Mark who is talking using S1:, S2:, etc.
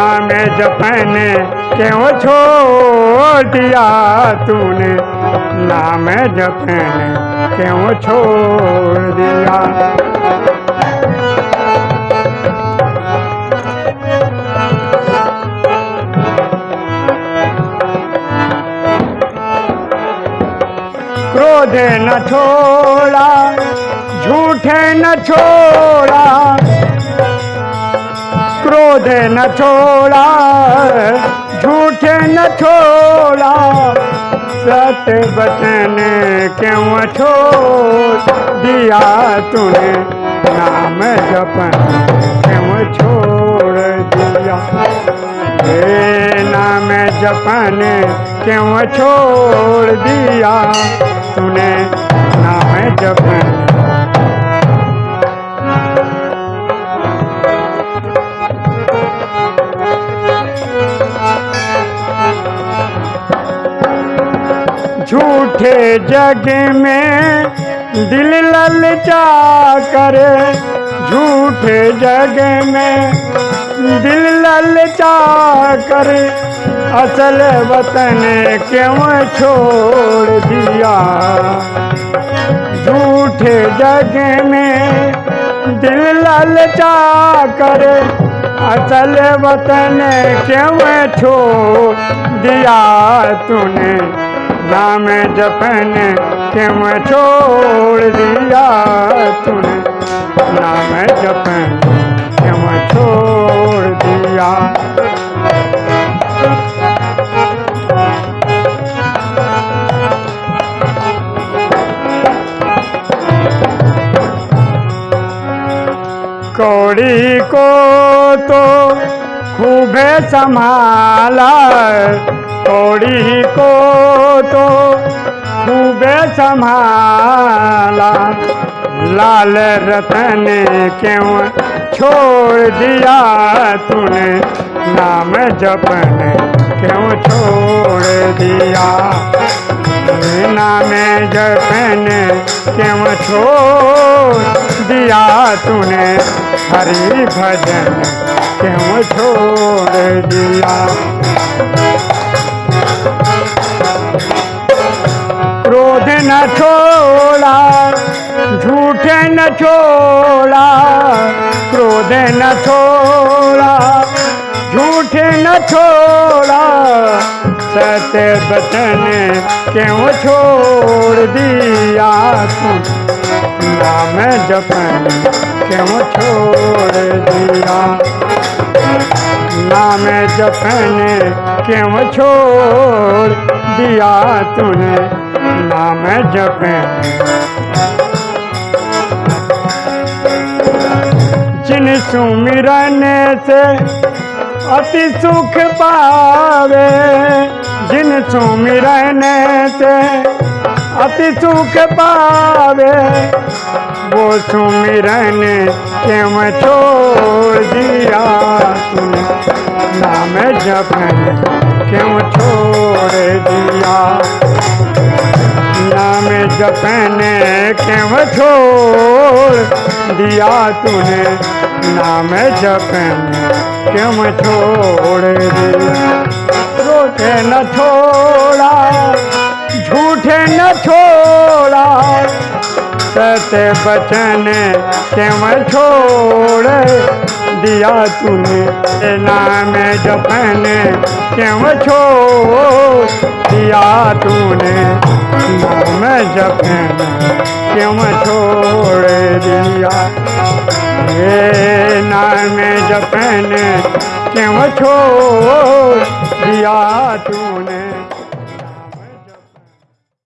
S1: नाम जपने क्यों छोड़ दिया तूने? नाम जपने क्यों छोड़ दिया? क्रोध न छोड़ा, झूठे न छोड़ा क्रोध न छोड़ा, झूठे न छोड़ा। सत्य बचन क्यों छोड़, दिया तूने नाम जपन क्यों छोड़, दिया। हे नाम जपन क्यों छोड़, दिया तूने नाम जपन। झूठे जग में दिल ललचा करे। झूठे जग में दिल ललचा करे। असल वतन क्यों छोड़ दिया? झूठे जग में दिल ललचा करे। असल वतन क्यों छोड़ दिया तूने? नाम जपन क्यों छोड़ दिया तूने। नाम जपन क्यों छोड़ दिया। कौड़ी को तो खूब संभाला कौड़ी को तो खूब संभाला। लाल रतन क्यों छोड़ दिया तूने? नाम जपन क्यों छोड़ दिया? नाम जपन क्यों छोड़ दिया तूने? हरि भजन क्यों छोड़ दिया? न छोड़ा, झूठे न छोड़ा, क्रोध न छोड़ा, झूठ न छोड़ा, सत्य बचन क्यों छोड़ दिया तू? नाम जपन क्यों छोड़ दिया? नाम जपन क्यों छोड़ दिया तूने? नाम जपन जिन सुमिरन से अति सुख पावे, जिन सुमिरन से अति सुख पावे, वो सुमिरन क्यों छोड़ दिया तूने। नाम जपन जपन क्यों छोड़ दिया तूने? नाम जपन क्यों छोड़ दिया? रोटे न छोड़ा, झूठे न छोड़ा, सत्य बचन क्यों छोड़ दिया तूने नाम जपन क्यों छोड़ दिया तूने? नाम जपन क्यों छोड़ दिया? ये नाम जपन क्यों छोड़ दिया तूने?